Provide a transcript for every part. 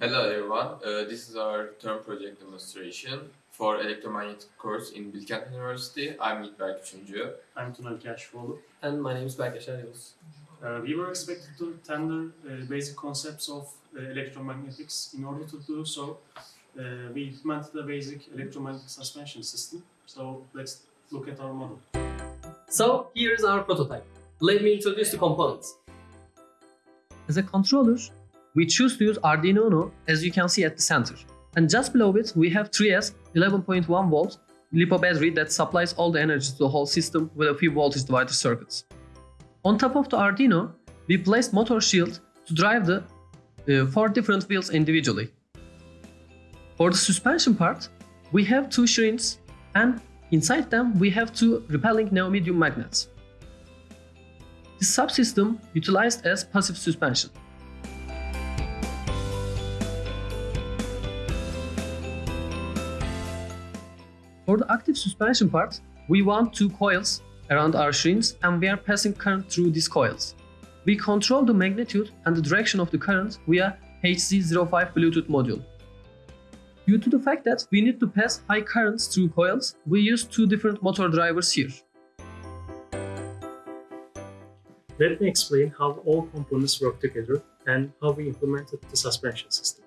Hello everyone, uh, this is our term project demonstration for electromagnetic course in Bilkent University. I'm Yiğit Üçüncü. I'm Tunal Kashfoğlu. And my name is Berkeşer Yavuz. Uh, we were expected to tender uh, basic concepts of uh, electromagnetics. In order to do so, uh, we implemented a basic electromagnetic suspension system. So let's look at our model. So here is our prototype. Let me introduce the components. As a controller, we choose to use Arduino Uno as you can see at the center. And just below it, we have 3S 11.1 volt LiPo battery that supplies all the energy to the whole system with a few voltage divider circuits. On top of the Arduino, we placed motor shield to drive the uh, four different wheels individually. For the suspension part, we have two shrines and inside them we have two repelling neodymium magnets. This subsystem utilized as passive suspension. For the active suspension part, we want two coils around our shrines and we are passing current through these coils. We control the magnitude and the direction of the current via HC05 Bluetooth module. Due to the fact that we need to pass high currents through coils, we use two different motor drivers here. Let me explain how all components work together and how we implemented the suspension system.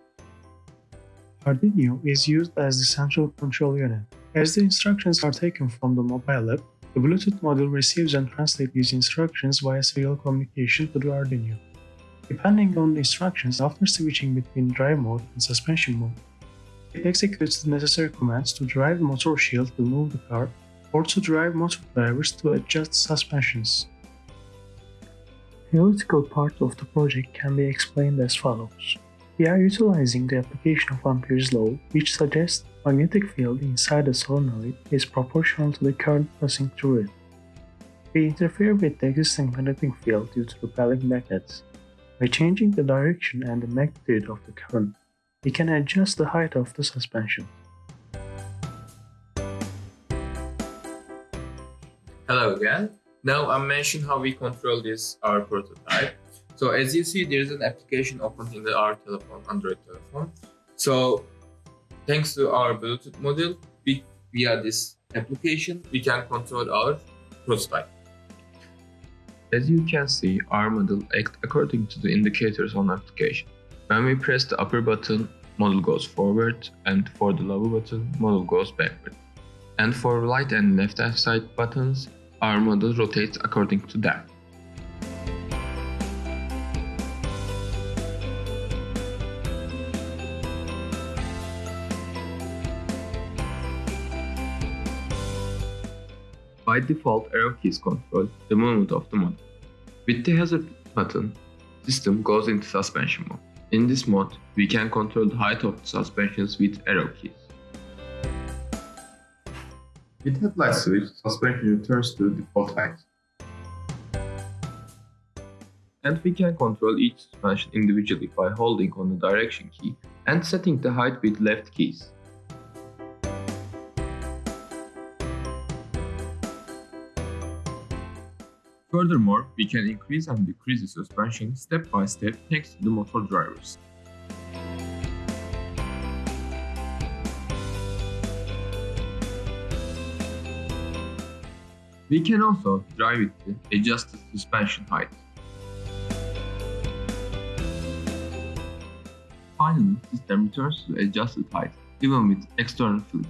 Arduino is used as the central control unit. As the instructions are taken from the mobile app, the Bluetooth module receives and translates these instructions via serial communication to the Arduino. Depending on the instructions after switching between drive mode and suspension mode, it executes the necessary commands to drive the motor shield to move the car or to drive motor drivers to adjust suspensions. The theoretical part of the project can be explained as follows. We are utilizing the application of Ampere's law, which suggests magnetic field inside a solenoid is proportional to the current passing through it. We interfere with the existing magnetic field due to repelling magnets. By changing the direction and the magnitude of the current, we can adjust the height of the suspension. Hello again. Now I'm mentioning how we control this our prototype. So as you see, there is an application open in the, our telephone, Android telephone. So thanks to our Bluetooth module, we, via this application, we can control our prototype. As you can see, our model acts according to the indicators on application. When we press the upper button, model goes forward, and for the lower button, model goes backward. And for right and left hand side buttons, our model rotates according to them. By default, arrow keys control the movement of the model. With the hazard button, system goes into suspension mode. In this mode, we can control the height of the suspensions with arrow keys. With headlight switch, suspension returns to default height. And we can control each suspension individually by holding on the direction key and setting the height with left keys. Furthermore, we can increase and decrease the suspension step by step thanks to the motor drivers. We can also drive with the adjusted suspension height. Finally, system returns to adjusted height even with external fluid.